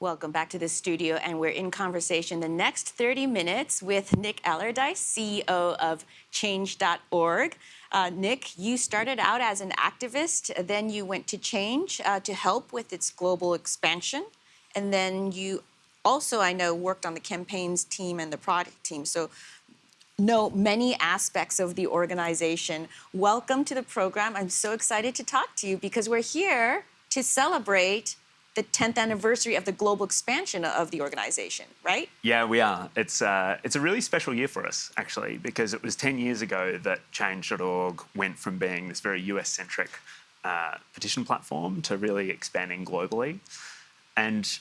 Welcome back to the studio, and we're in conversation the next 30 minutes with Nick Allardice, CEO of Change.org. Uh, Nick, you started out as an activist, then you went to Change uh, to help with its global expansion, and then you also, I know, worked on the campaigns team and the product team. So know many aspects of the organization. Welcome to the program. I'm so excited to talk to you because we're here to celebrate the 10th anniversary of the global expansion of the organization, right? Yeah, we are. It's, uh, it's a really special year for us, actually, because it was 10 years ago that Change.org went from being this very US-centric uh, petition platform to really expanding globally. And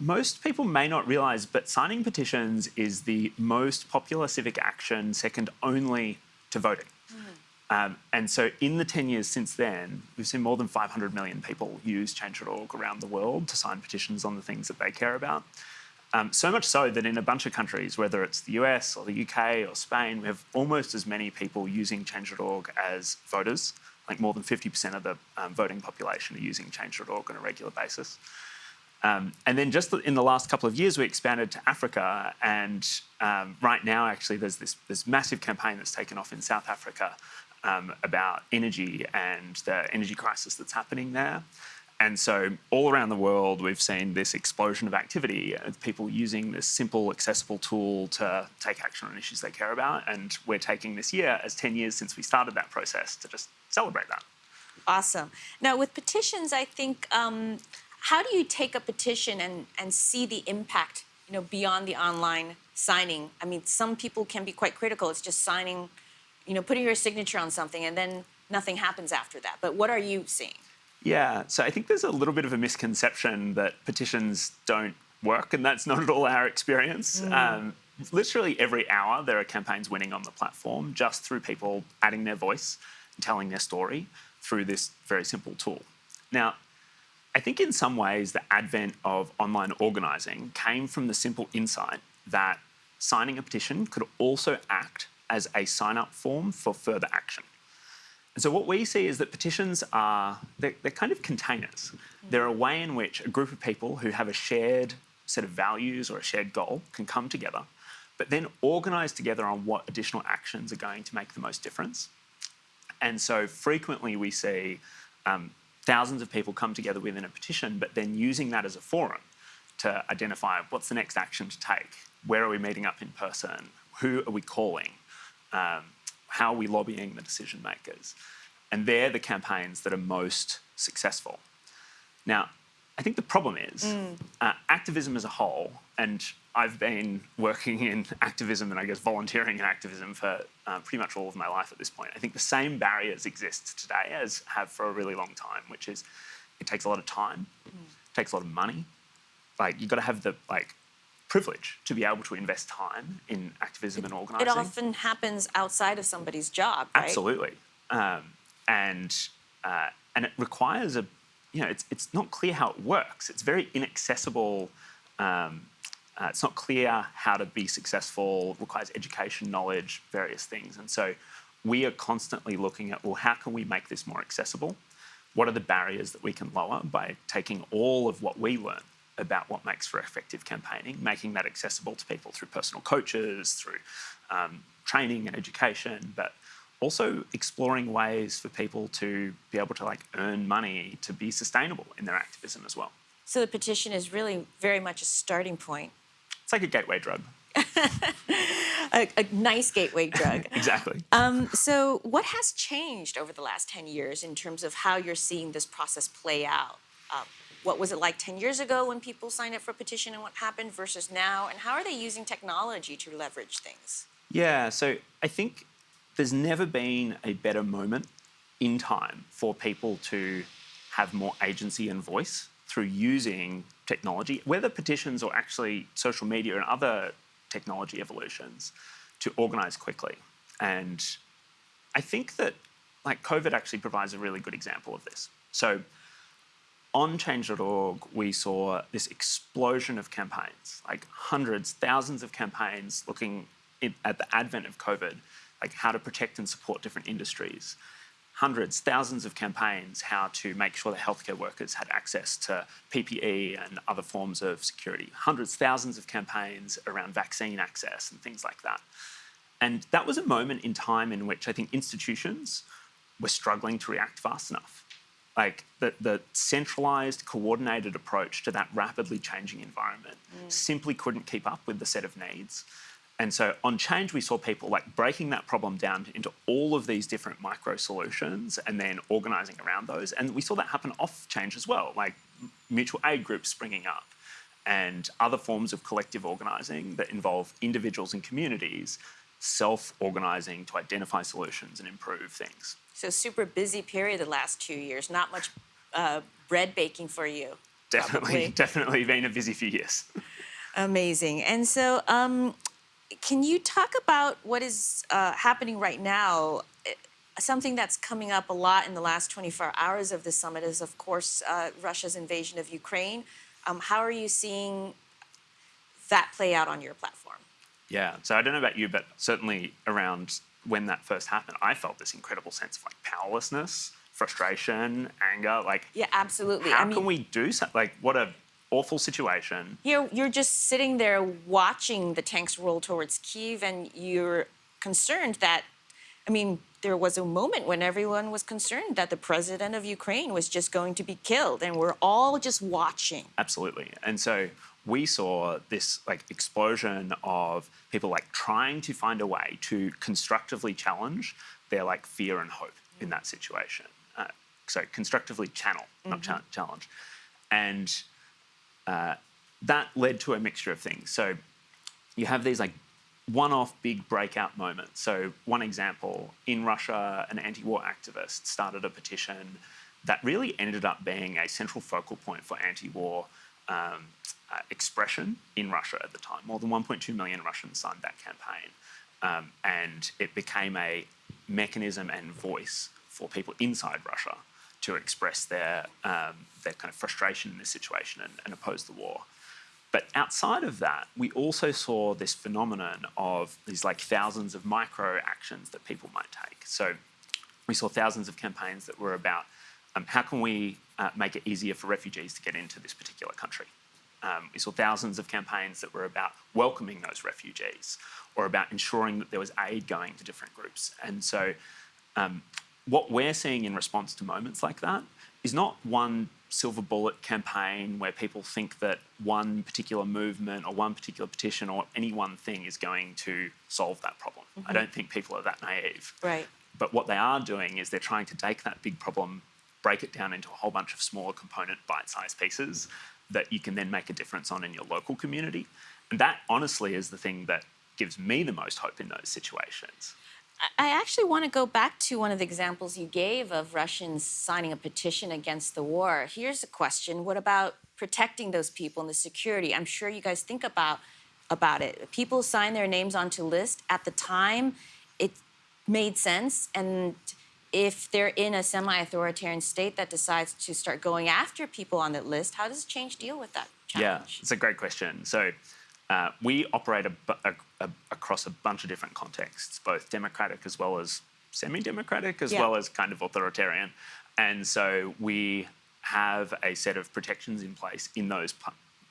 most people may not realize, but signing petitions is the most popular civic action, second only to voting. Um, and so in the 10 years since then, we've seen more than 500 million people use Change.org around the world to sign petitions on the things that they care about. Um, so much so that in a bunch of countries, whether it's the US or the UK or Spain, we have almost as many people using Change.org as voters. Like more than 50% of the um, voting population are using Change.org on a regular basis. Um, and then just in the last couple of years, we expanded to Africa. And um, right now, actually, there's this, this massive campaign that's taken off in South Africa um, about energy and the energy crisis that's happening there. And so all around the world, we've seen this explosion of activity of people using this simple, accessible tool to take action on issues they care about. And we're taking this year as 10 years since we started that process to just celebrate that. Awesome. Now, with petitions, I think um, how do you take a petition and, and see the impact, you know, beyond the online signing? I mean, some people can be quite critical. It's just signing, you know, putting your signature on something and then nothing happens after that. But what are you seeing? Yeah, so I think there's a little bit of a misconception that petitions don't work, and that's not at all our experience. Mm. Um, literally every hour there are campaigns winning on the platform just through people adding their voice and telling their story through this very simple tool. Now, I think in some ways the advent of online organising came from the simple insight that signing a petition could also act as a sign-up form for further action. And so what we see is that petitions are, they're, they're, kind of containers. They're a way in which a group of people who have a shared set of values or a shared goal can come together, but then organise together on what additional actions are going to make the most difference. And so frequently we see um, thousands of people come together within a petition, but then using that as a forum to identify what's the next action to take, where are we meeting up in person, who are we calling, um, how are we lobbying the decision makers. And they're the campaigns that are most successful. Now, I think the problem is mm. uh, activism as a whole, and I've been working in activism and I guess volunteering in activism for uh, pretty much all of my life at this point. I think the same barriers exist today as have for a really long time, which is it takes a lot of time, mm. it takes a lot of money. Like you've got to have the like privilege to be able to invest time in activism it, and organising. It often happens outside of somebody's job, right? Absolutely, um, and uh, and it requires a you know it's it's not clear how it works. It's very inaccessible. Um, uh, it's not clear how to be successful, requires education, knowledge, various things. And so we are constantly looking at, well, how can we make this more accessible? What are the barriers that we can lower by taking all of what we learn about what makes for effective campaigning, making that accessible to people through personal coaches, through um, training and education, but also exploring ways for people to be able to like earn money to be sustainable in their activism as well. So the petition is really very much a starting point it's like a gateway drug. a, a, nice gateway drug. exactly. Um, so what has changed over the last 10 years in terms of how you're seeing this process play out? Uh, what was it like 10 years ago when people signed up for a petition and what happened versus now? And how are they using technology to leverage things? Yeah, so I think there's never been a better moment in time for people to have more agency and voice through using technology, whether petitions or actually social media and other technology evolutions, to organize quickly. And I think that like COVID actually provides a really good example of this. So on change.org, we saw this explosion of campaigns, like hundreds, thousands of campaigns looking at the advent of COVID, like how to protect and support different industries, hundreds, thousands of campaigns how to make sure that healthcare workers had access to PPE and other forms of security. Hundreds, thousands of campaigns around vaccine access and things like that. And that was a moment in time in which I think institutions were struggling to react fast enough. Like the, the centralized, coordinated approach to that rapidly changing environment mm. simply couldn't keep up with the set of needs. And so on change, we saw people like breaking that problem down into all of these different micro solutions and then organizing around those. And we saw that happen off change as well, like mutual aid groups springing up and other forms of collective organizing that involve individuals and communities self-organizing to identify solutions and improve things. So super busy period the last two years. Not much uh, bread baking for you. Definitely, probably. definitely been a busy few years. Amazing. And so, um, can you talk about what is uh, happening right now? Eh, Something that's coming up a lot in the last 24 hours of the summit is, of course, uh, Russia's invasion of Ukraine. Um, how are you seeing that play out on your platform? Yeah. So I don't know about you, but certainly around when that first happened, I felt this incredible sense of like powerlessness, frustration, anger. Like, Yeah, absolutely. how I mean, can we do something? Like, what a awful situation. you're you're just sitting there watching the tanks roll towards Kiev, and you're concerned that, I mean, there was a moment when everyone was concerned that the president of Ukraine was just going to be killed, and we're all just watching. Absolutely. And so we saw this like explosion of people like trying to find a way to constructively challenge their like fear and hope in that situation. Uh, so constructively channel, not cha- challenge. And uh, that led to a mixture of things. So you have these like one-off big breakout moments. So one example, in Russia, an anti-war activist started a petition that really ended up being a central focal point for anti-war um, uh, expression in Russia at the time. More than 1.2 million Russians signed that campaign. Um, and it became a mechanism and voice for people inside Russia to express their, um, their kind of frustration in this situation and, and oppose the war. But outside of that, we also saw this phenomenon of these like thousands of micro actions that people might take. So we saw thousands of campaigns that were about um, how can we uh, make it easier for refugees to get into this particular country. Um, we saw thousands of campaigns that were about welcoming those refugees or about ensuring that there was aid going to different groups. And so um, what we're seeing in response to moments like that is not one silver bullet campaign where people think that one particular movement or one particular petition or any one thing is going to solve that problem. I don't think people are that naive. Right. But what they are doing is they're trying to take that big problem, break it down into a whole bunch of smaller component bite sized pieces that you can then make a difference on in your local community. And that honestly is the thing that gives me the most hope in those situations. I actually want to go back to one of the examples you gave of Russians signing a petition against the war. Here's a question: What about protecting those people and the security? I'm sure you guys think about about it. People sign their names onto list at the time. It made sense, and if they're in a semi-authoritarian state that decides to start going after people on that list, how does change deal with that challenge? Yeah, it's a great question. So uh, we operate a, a, a, across a bunch of different contexts, both democratic as well as semi-democratic, as Yeah. well as kind of authoritarian. And so we have a set of protections in place in those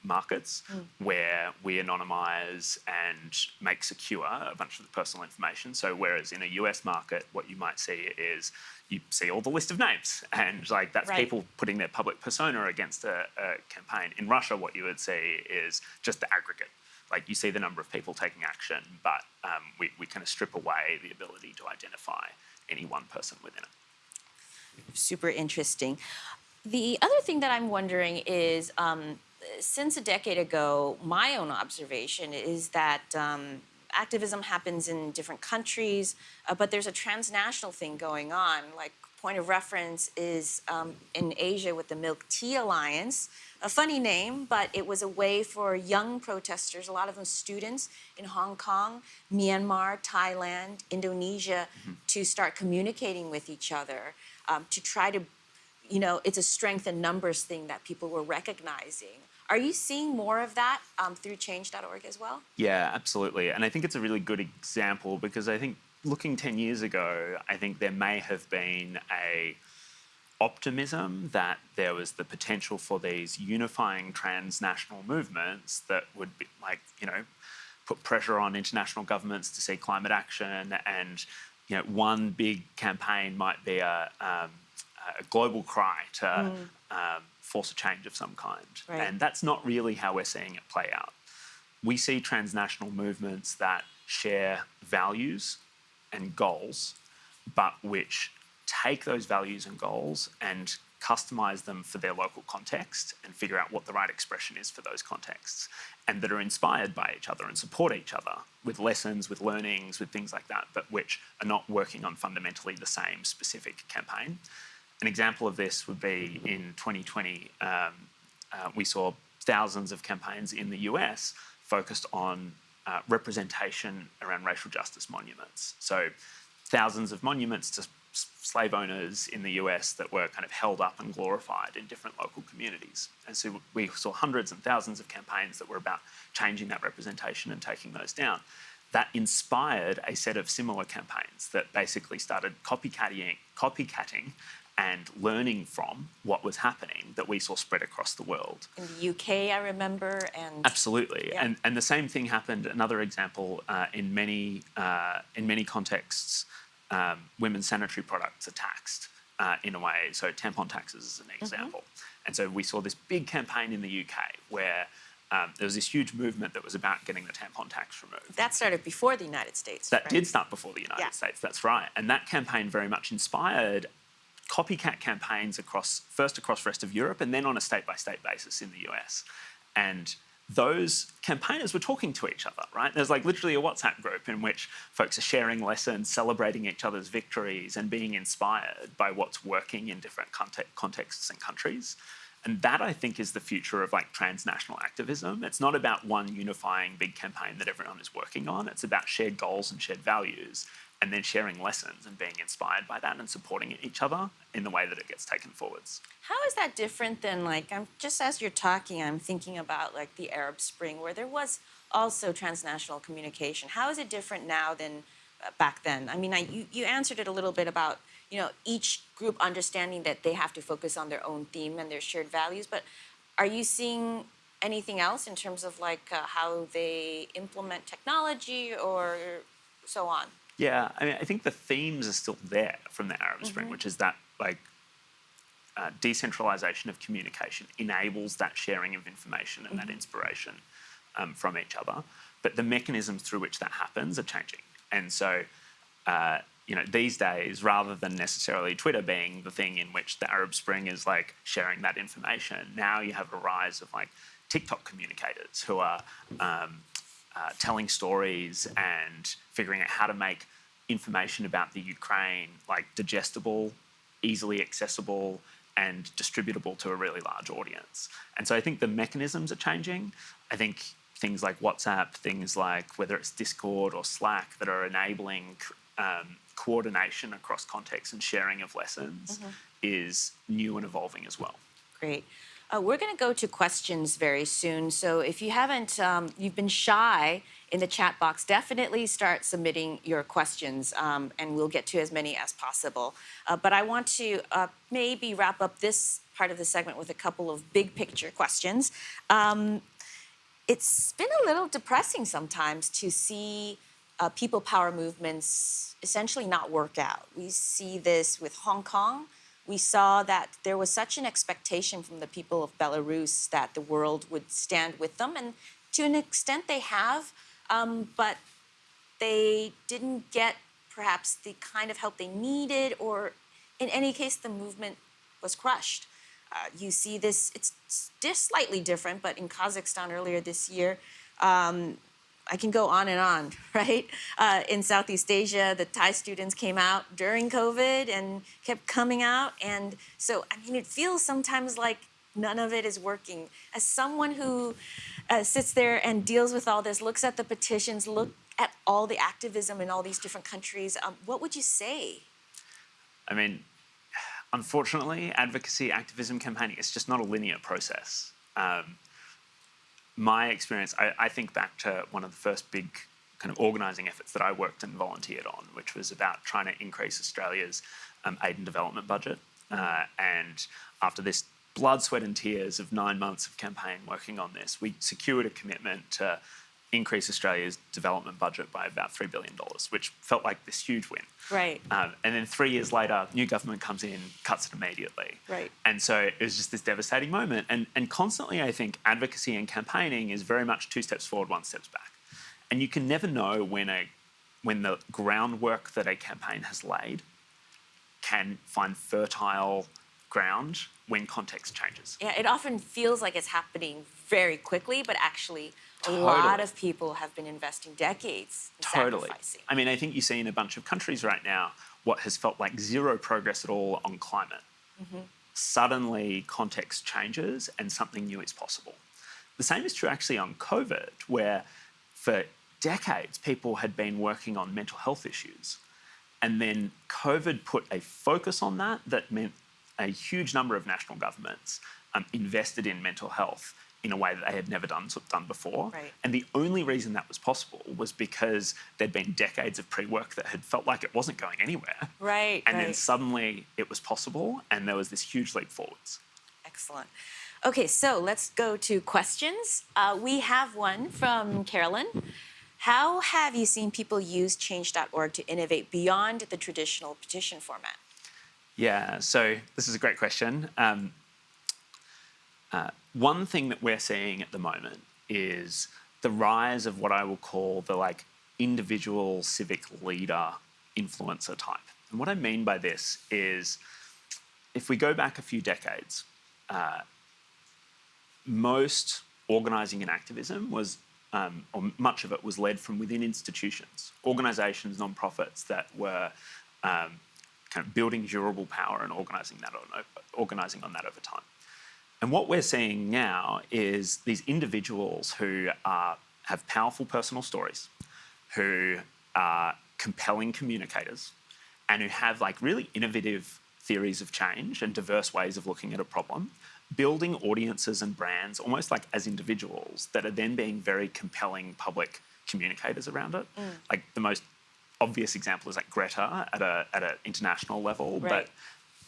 markets where we anonymize and make secure a bunch of the personal information. So whereas in a US market, what you might see is you see all the list of names and like that's Right. people putting their public persona against a, a campaign. In Russia, what you would see is just the aggregate. Like you see the number of people taking action, but um, we, we kind of strip away the ability to identify any one person within it. super interesting. The other thing that I'm wondering is um, since a decade ago, my own observation is that um, activism happens in different countries, uh, but there's a transnational thing going on. Like, point of reference is um, in Asia with the Milk Tea Alliance. A funny name, but it was a way for young protesters, a lot of them students in Hong Kong, Myanmar, Thailand, Indonesia, to start communicating with each other, um, to try to you know, it's a strength in numbers thing that people were recognizing. Are you seeing more of that um, through change.org as well? Yeah, absolutely. And I think it's a really good example because I think looking 10 years ago, I think there may have been a optimism that there was the potential for these unifying transnational movements that would be like, you know, put pressure on international governments to see climate action and you know, one big campaign might be a, um, a global cry to mm. um, force a change of some kind. Right. And that's not really how we're seeing it play out. We see transnational movements that share values and goals, but which take those values and goals and customize them for their local context and figure out what the right expression is for those contexts and that are inspired by each other and support each other with lessons, with learnings, with things like that, but which are not working on fundamentally the same specific campaign. An example of this would be in 2020, um, uh, we saw thousands of campaigns in the US focused on uh, representation around racial justice monuments. So thousands of monuments to slave owners in the US that were kind of held up and glorified in different local communities. And so we saw hundreds and thousands of campaigns that were about changing that representation and taking those down. That inspired a set of similar campaigns that basically started copycatting, copycatting and learning from what was happening that we saw spread across the world. In the UK, I remember, and absolutely, yeah. and and the same thing happened. Another example uh, in many uh, in many contexts um, women's sanitary products are taxed uh, in a way. So tampon taxes is an mm-hmm. example. Mm -hmm. And so we saw this big campaign in the UK where um, there was this huge movement that was about getting the tampon tax removed. That started before the United States. That right? did start before the United yeah. States, that's right. And that campaign very much inspired copycat campaigns across, first across rest of Europe and then on a state-by-state -state basis in the US. And those campaigners were talking to each other, right? There's like literally a WhatsApp group in which folks are sharing lessons, celebrating each other's victories, and being inspired by what's working in different context, contexts and countries. And that I think is the future of like transnational activism. It's not about one unifying big campaign that everyone is working on. It's about shared goals and shared values and then sharing lessons and being inspired by that and supporting each other in the way that it gets taken forwards. How is that different than like, I'm just as you're talking, I'm thinking about like the Arab Spring where there was also transnational communication. How is it different now than uh, back then? I mean, I, you, you answered it a little bit about, you know, each group understanding that they have to focus on their own theme and their shared values, but are you seeing anything else in terms of like uh, how they implement technology or so on? Yeah, I mean, I think the themes are still there from the Arab Spring, mm -hmm. which is that like uh, decentralization of communication enables that sharing of information and mm -hmm. that mm-hmm. inspiration um, from each other. But the mechanisms through which that happens are changing, and so. Uh, you know, these days, rather than necessarily Twitter being the thing in which the Arab Spring is like sharing that information, now you have a rise of like TikTok communicators who are um, uh, telling stories and figuring out how to make information about the Ukraine like digestible, easily accessible, and distributable to a really large audience. And so I think the mechanisms are changing. I think things like WhatsApp, things like whether it's Discord or Slack that are enabling um, coordination across contexts and sharing of lessons mm -hmm. is new and evolving as well. Great. Uh, we're going to go to questions very soon. So if you haven't, um, you've been shy in the chat box, definitely start submitting your questions um, and we'll get to as many as possible. Uh, but I want to uh, maybe wrap up this part of the segment with a couple of big picture questions. Um, it's been a little depressing sometimes to see uh, people power movements essentially not work out. We see this with Hong Kong, we saw that there was such an expectation from the people of Belarus that the world would stand with them. And to an extent they have, um, but they didn't get perhaps the kind of help they needed, or in any case, the movement was crushed. Uh, you see this, it's just slightly different, but in Kazakhstan earlier this year, um, I can go on and on, right? Uh, in Southeast Asia, the Thai students came out during COVID and kept coming out. And so, I mean, it feels sometimes like none of it is working. As someone who uh, sits there and deals with all this, looks at the petitions, look at all the activism in all these different countries, um, what would you say? I mean, unfortunately, advocacy, activism, campaigning, it's just not a linear process. Um, my experience, I, I, think back to one of the first big kind of organising efforts that I worked and volunteered on, which was about trying to increase Australia's um, aid and development budget. Uh, and after this blood, sweat, and tears of nine months of campaign working on this, we secured a commitment to increase Australia's development budget by about $3 billion, which felt like this huge win. Right. Um, and then three years later, new government comes in, cuts it immediately. Right. And so it was just this devastating moment. And, and constantly, I think advocacy and campaigning is very much two steps forward, one steps back. And you can never know when a when the groundwork that a campaign has laid can find fertile ground when context changes. Yeah, it often feels like it's happening very quickly, but actually, a lot of people have been investing decades in Totally. sacrificing. I mean, I think you see in a bunch of countries right now what has felt like zero progress at all on climate. Suddenly, context changes and something new is possible. The same is true actually on COVID, where for decades people had been working on mental health issues. And then COVID put a focus on that that meant a huge number of national governments um, invested in mental health in a way that they had never done, done before. Right. And the only reason that was possible was because there'd been decades of pre work that had felt like it wasn't going anywhere. Right, And then suddenly it was possible, and there was this huge leap forwards. Excellent. Okay, so let's go to questions. Uh, we have one from Carolyn. How have you seen people use change.org to innovate beyond the traditional petition format? Yeah, so this is a great question. Um, uh, one thing that we're seeing at the moment is the rise of what I will call the like individual civic leader influencer type. And what I mean by this is if we go back a few decades, uh, most organising and activism was, um, or much of it was led from within institutions, organisations, non-profits that were um, kind of building durable power and organising that on, organising on that over time. And what we're seeing now is these individuals who are, have powerful personal stories, who are compelling communicators, and who have like really innovative theories of change and diverse ways of looking at a problem, building audiences and brands almost like as individuals that are then being very compelling public communicators around it. Mm. Like the most obvious example is like Greta at a at an international level, Right. but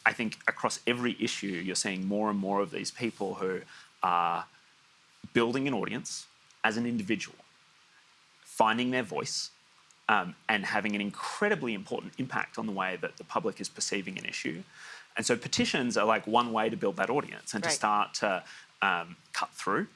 I think across every issue, you're seeing more and more of these people who are building an audience as an individual, finding their voice, um, and having an incredibly important impact on the way that the public is perceiving an issue. And so petitions are like one way to build that audience and to start to um, cut through.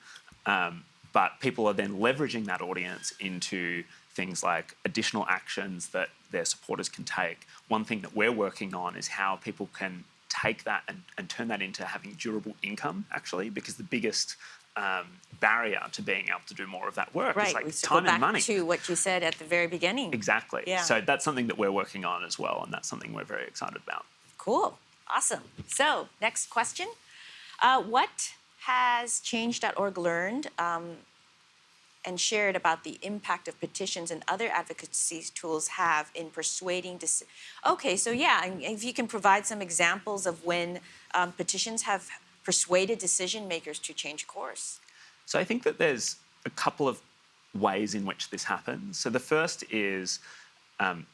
Um, but people are then leveraging that audience into things like additional actions that their supporters can take. One thing that we're working on is how people can take that and, and turn that into having durable income, actually, because the biggest um, barrier to being able to do more of that work Right, is like we time back and money. to what you said at the very beginning. Exactly. Yeah. So that's something that we're working on as well, and that's something we're very excited about. Cool. Awesome. So, next question. Uh, what has change.org learned um, and shared about the impact of petitions and other advocacy tools have in persuading? Okay, so yeah, if you can provide some examples of when um, petitions have persuaded decision makers to change course. So I think that there's a couple of ways in which this happens. So the first is um,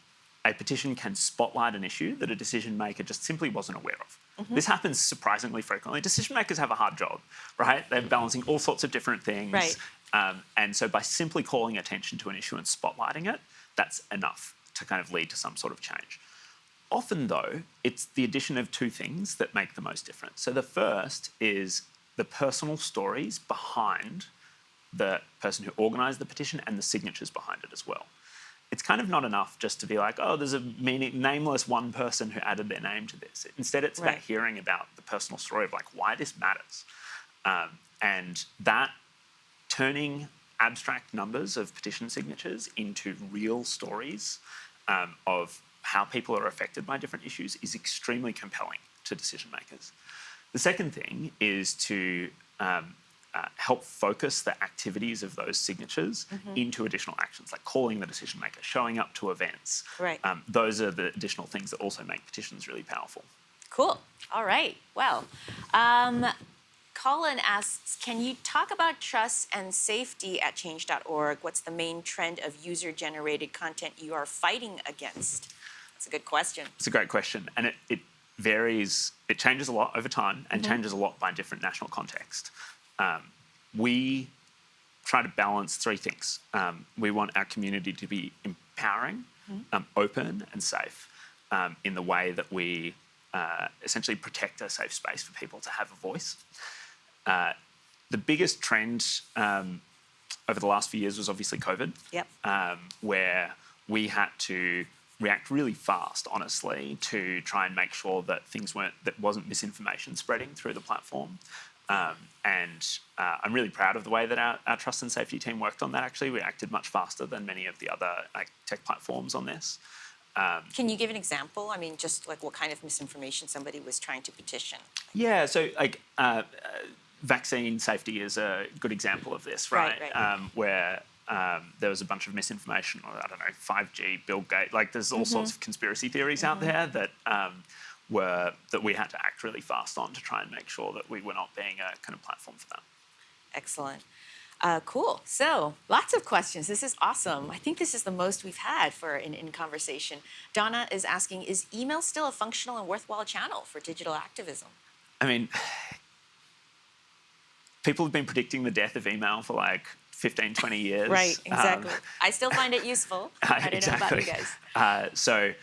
a petition can spotlight an issue that a decision maker just simply wasn't aware of. This happens surprisingly frequently. Decision makers have a hard job, right? They're balancing all sorts of different things. Right. Um, and so by simply calling attention to an issue and spotlighting it, that's enough to kind of lead to some sort of change. Often, though, it's the addition of two things that make the most difference. So the first is the personal stories behind the person who organised the petition and the signatures behind it as well. It's kind of not enough just to be like, oh, there's a meaning, nameless one person who added their name to this. Instead, it's about hearing about the personal story of like why this matters. Um, and that turning abstract numbers of petition signatures into real stories um, of how people are affected by different issues is extremely compelling to decision makers. The second thing is to um, uh, help focus the activities of those signatures into additional actions, like calling the decision maker, showing up to events. Right. Um, those are the additional things that also make petitions really powerful. Cool. All right. Well, um, Colin asks, can you talk about trust and safety at change.org? What's the main trend of user-generated content you are fighting against? That's a good question. It's a great question, and it, it varies. It changes a lot over time, and changes a lot by different national context. Um, we try to balance three things. Um, we want our community to be empowering, um, open, and safe um, in the way that we uh, essentially protect a safe space for people to have a voice. Uh, the biggest trend um, over the last few years was obviously COVID, Yep. um, where we had to react really fast, honestly, to try and make sure that things weren't that wasn't misinformation spreading through the platform. Um, and uh, I'm really proud of the way that our, our trust and safety team worked on that. Actually, we acted much faster than many of the other like, tech platforms on this. Can you give an example? I mean, just like what kind of misinformation somebody was trying to petition? Yeah, so like uh, uh, vaccine safety is a good example of this, Right, right? right. Um, where um, there was a bunch of misinformation, or I don't know, 5G, Bill Gates, like there's all sorts of conspiracy theories out there that um, were that we had to act really fast on to try and make sure that we were not being a kind of platform for that. Excellent. Uh, cool. So, lots of questions. This is awesome. I think this is the most we've had for an in conversation. Donna is asking Is email still a functional and worthwhile channel for digital activism? I mean, people have been predicting the death of email for like 15, 20 years. Right, Um, exactly. I still find it useful. I don't know about you guys. Uh, so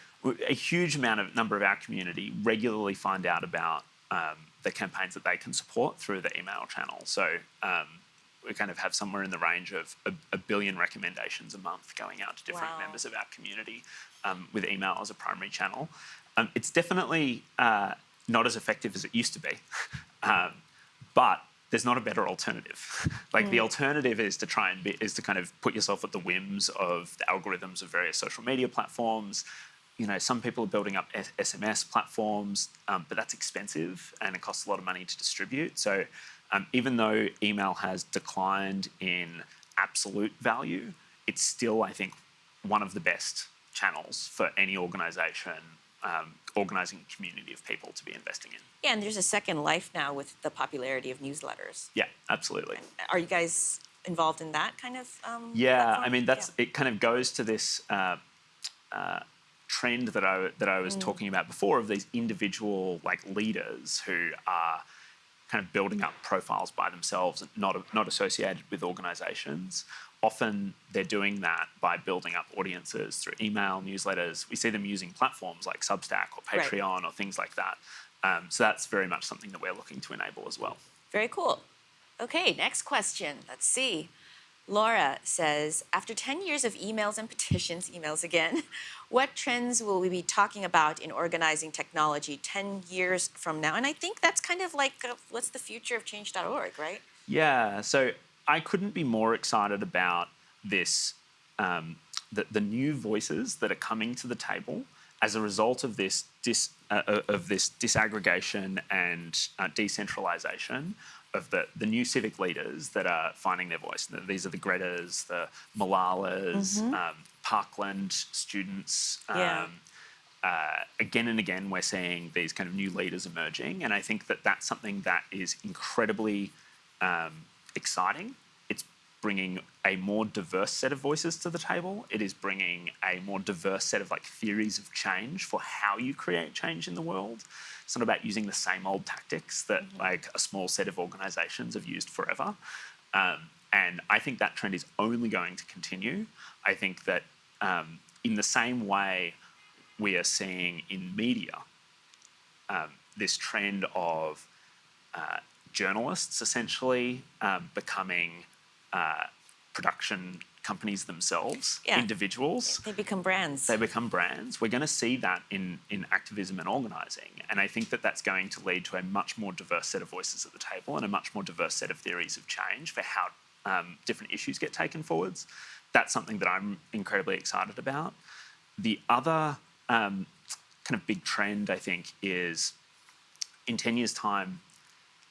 a huge amount of number of our community regularly find out about um, the campaigns that they can support through the email channel. So um, we kind of have somewhere in the range of a, a billion recommendations a month going out to different Wow. members of our community um, with email as a primary channel. Um, it's definitely uh, not as effective as it used to be, um, but there's not a better alternative. like the alternative is to try and be, is to kind of put yourself at the whims of the algorithms of various social media platforms. You know, some people are building up S- SMS platforms, um, but that's expensive and it costs a lot of money to distribute. So um, even though email has declined in absolute value, it's still, I think, one of the best channels for any organization um, organizing a community of people to be investing in. Yeah, and there's a second life now with the popularity of newsletters. Yeah, absolutely. Are you guys involved in that kind of? Um, Yeah, platform? I mean that's it. Kind of goes to this uh, uh, trend that I that I was talking about before of these individual like leaders who are kind of building up profiles by themselves, not not associated with organisations. Often they're doing that by building up audiences through email, newsletters. We see them using platforms like Substack or Right. Patreon or things like that. Um, so that's very much something that we're looking to enable as well. Very cool. Okay, next question. Let's see. Laura says, after 10 years of emails and petitions, emails again, what trends will we be talking about in organizing technology 10 years from now? And I think that's kind of like uh, what's the future of change.org, right? Yeah, so I couldn't be more excited about this, um, the, the new voices that are coming to the table as a result of this dis, uh, uh, of this disaggregation and uh, decentralization of the, the new civic leaders that are finding their voice. These are the Gretas, the Malalas, um, Parkland students. Yeah. Um, uh, again and again, we're seeing these kind of new leaders emerging, and I think that that's something that is incredibly um, exciting. Bringing a more diverse set of voices to the table. It is bringing a more diverse set of like theories of change for how you create change in the world. It's not about using the same old tactics that like a small set of organizations have used forever. Um, and I think that trend is only going to continue. I think that um, in the same way we are seeing in media um, this trend of uh, journalists essentially um, becoming uh, production companies themselves, Yeah. individuals. They become brands. They become brands. We're going to see that in, in activism and organising. And I think that that's going to lead to a much more diverse set of voices at the table and a much more diverse set of theories of change for how um, different issues get taken forwards. That's something that I'm incredibly excited about. The other um, kind of big trend, I think, is in 10 years' time,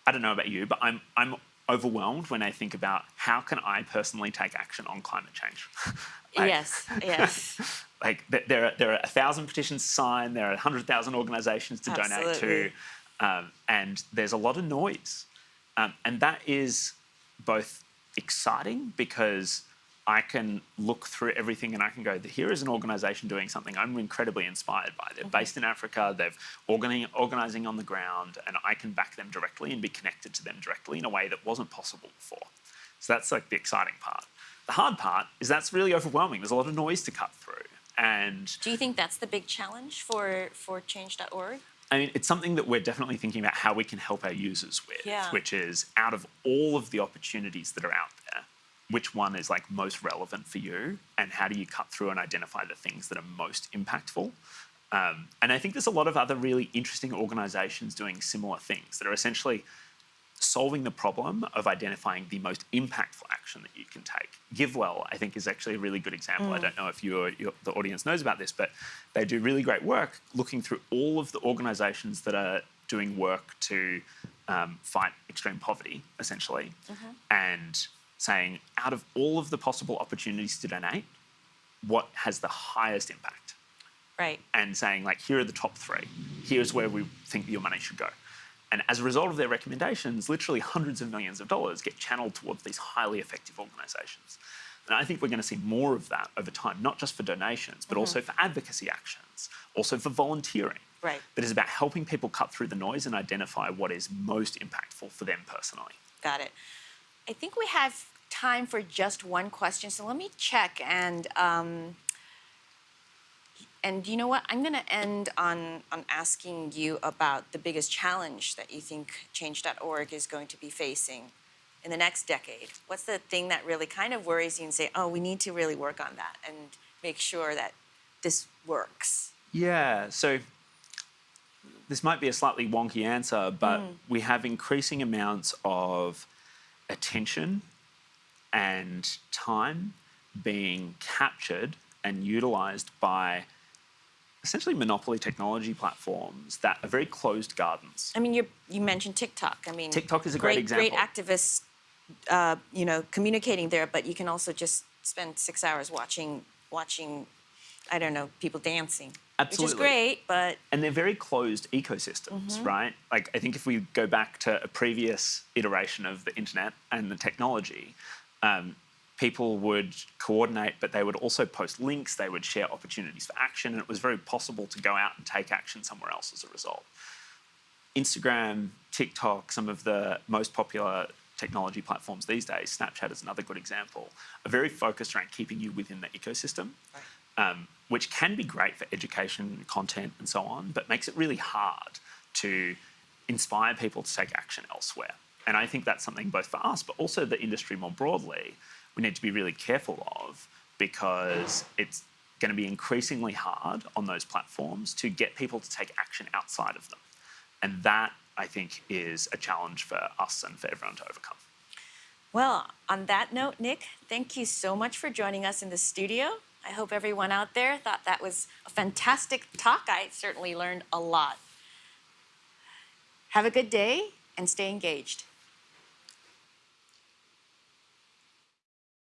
I don't know about you, but I'm, I'm overwhelmed when I think about how can I personally take action on climate change. Like- yes, yes. like there are there are a thousand petitions signed, there are a hundred thousand organisations to donate to, um, and there's a lot of noise. Um, and that is both exciting because I can look through everything and I can go, here is an organization doing something I'm incredibly inspired by. They're based in Africa, they're organizing on the ground, and I can back them directly and be connected to them directly in a way that wasn't possible before. So that's like the exciting part. The hard part is that's really overwhelming. There's a lot of noise to cut through. And Do you think that's the big challenge for, for change.org? I mean, it's something that we're definitely thinking about how we can help our users with, Yeah. which is out of all of the opportunities that are out there, which one is like most relevant for you, and how do you cut through and identify the things that are most impactful? Um, and I think there's a lot of other really interesting organizations doing similar things that are essentially solving the problem of identifying the most impactful action that you can take. GiveWell, I think, is actually a really good example. I don't know if you or your, the audience knows about this, but they do really great work looking through all of the organizations that are doing work to um, fight extreme poverty, essentially, and saying, out of all of the possible opportunities to donate, what has the highest impact? Right. and saying like here are the top three here's where we think your money should go and as a result of their recommendations literally hundreds of millions of dollars get channeled towards these highly effective organizations and i think we're going to see more of that over time not just for donations but mm-hmm. also for advocacy actions also for volunteering Right. that is about helping people cut through the noise and identify what is most impactful for them personally Got it. I think we have time for just one question, so let me check and um, and you know what? I'm going to end on on asking you about the biggest challenge that you think Change.org is going to be facing in the next decade. What's the thing that really kind of worries you and say, oh, we need to really work on that and make sure that this works? Yeah, so this might be a slightly wonky answer, but we have increasing amounts of attention and time being captured and utilized by essentially monopoly technology platforms that are very closed gardens. I mean, you you mentioned TikTok. I mean, TikTok is a great Great example. activists, uh, you know, communicating there, but you can also just spend six hours watching watching, I don't know, people dancing, which Absolutely. is great. But and they're very closed ecosystems, right? Like I think if we go back to a previous iteration of the internet and the technology, um, people would coordinate, but they would also post links. They would share opportunities for action, and it was very possible to go out and take action somewhere else as a result. Instagram, TikTok, some of the most popular technology platforms these days, Snapchat is another good example, are very focused around keeping you within the ecosystem, um, which can be great for education, content, and so on, but makes it really hard to inspire people to take action elsewhere. And I think that's something both for us, but also the industry more broadly, we need to be really careful of because it's going to be increasingly hard on those platforms to get people to take action outside of them. And that, I think, is a challenge for us and for everyone to overcome. well, on that note, Nick, thank you so much for joining us in the studio. I hope everyone out there thought that was a fantastic talk. I certainly learned a lot. Have a good day and stay engaged.